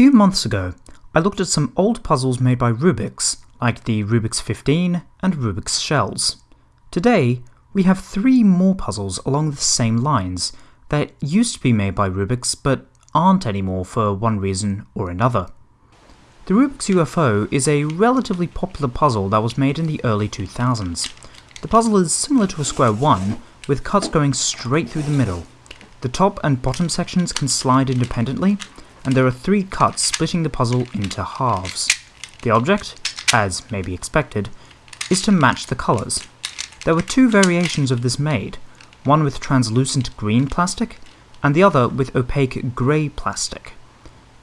few months ago, I looked at some old puzzles made by Rubik's, like the Rubik's 15 and Rubik's Shells. Today, we have three more puzzles along the same lines that used to be made by Rubik's but aren't anymore for one reason or another. The Rubik's UFO is a relatively popular puzzle that was made in the early 2000s. The puzzle is similar to a square 1, with cuts going straight through the middle. The top and bottom sections can slide independently, and there are three cuts splitting the puzzle into halves. The object, as may be expected, is to match the colours. There were two variations of this made, one with translucent green plastic, and the other with opaque grey plastic.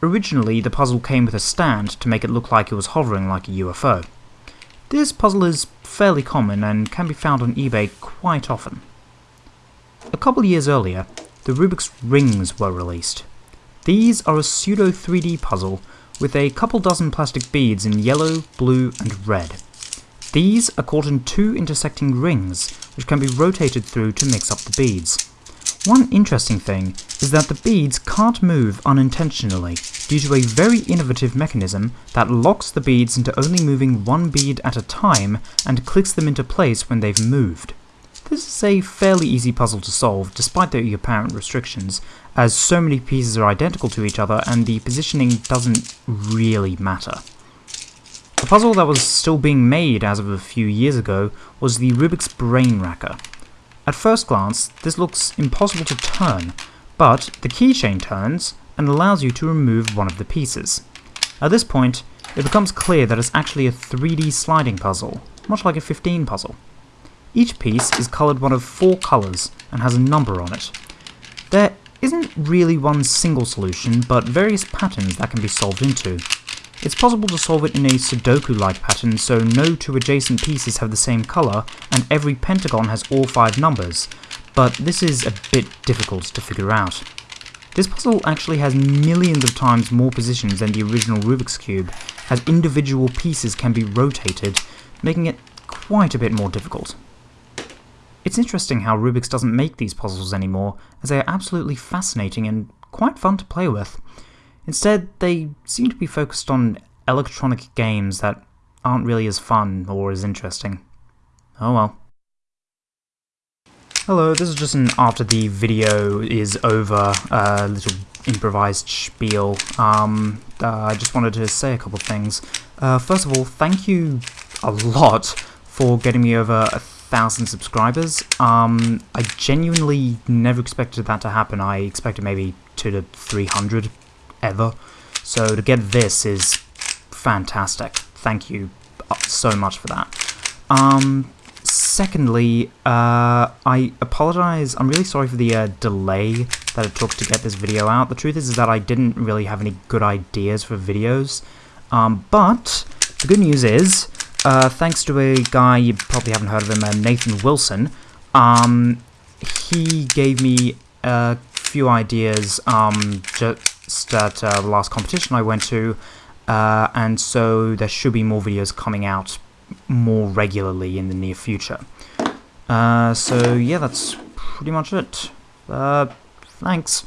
Originally, the puzzle came with a stand to make it look like it was hovering like a UFO. This puzzle is fairly common and can be found on eBay quite often. A couple years earlier, the Rubik's Rings were released. These are a pseudo 3D puzzle with a couple dozen plastic beads in yellow, blue and red. These are caught in two intersecting rings, which can be rotated through to mix up the beads. One interesting thing is that the beads can't move unintentionally due to a very innovative mechanism that locks the beads into only moving one bead at a time and clicks them into place when they've moved. This is a fairly easy puzzle to solve, despite the apparent restrictions, as so many pieces are identical to each other and the positioning doesn't really matter. A puzzle that was still being made as of a few years ago was the Rubik's Brain Racker. At first glance, this looks impossible to turn, but the keychain turns and allows you to remove one of the pieces. At this point, it becomes clear that it's actually a 3D sliding puzzle, much like a 15 puzzle. Each piece is coloured one of four colours and has a number on it. There isn't really one single solution, but various patterns that can be solved into. It's possible to solve it in a Sudoku-like pattern so no two adjacent pieces have the same colour and every pentagon has all five numbers, but this is a bit difficult to figure out. This puzzle actually has millions of times more positions than the original Rubik's Cube, as individual pieces can be rotated, making it quite a bit more difficult. It's interesting how Rubik's doesn't make these puzzles anymore, as they are absolutely fascinating and quite fun to play with. Instead, they seem to be focused on electronic games that aren't really as fun or as interesting. Oh well. Hello, this is just an after the video is over, uh, little improvised spiel. Um, uh, I just wanted to say a couple things. Uh, first of all, thank you a lot for getting me over a thousand subscribers. Um, I genuinely never expected that to happen. I expected maybe two to three hundred ever. So to get this is fantastic. Thank you uh, so much for that. Um, secondly, uh, I apologize. I'm really sorry for the uh, delay that it took to get this video out. The truth is, is that I didn't really have any good ideas for videos. Um, but the good news is, uh, thanks to a guy, you probably haven't heard of him, uh, Nathan Wilson. Um, he gave me a few ideas um, just at uh, the last competition I went to, uh, and so there should be more videos coming out more regularly in the near future. So yeah, that's pretty much it. Thanks.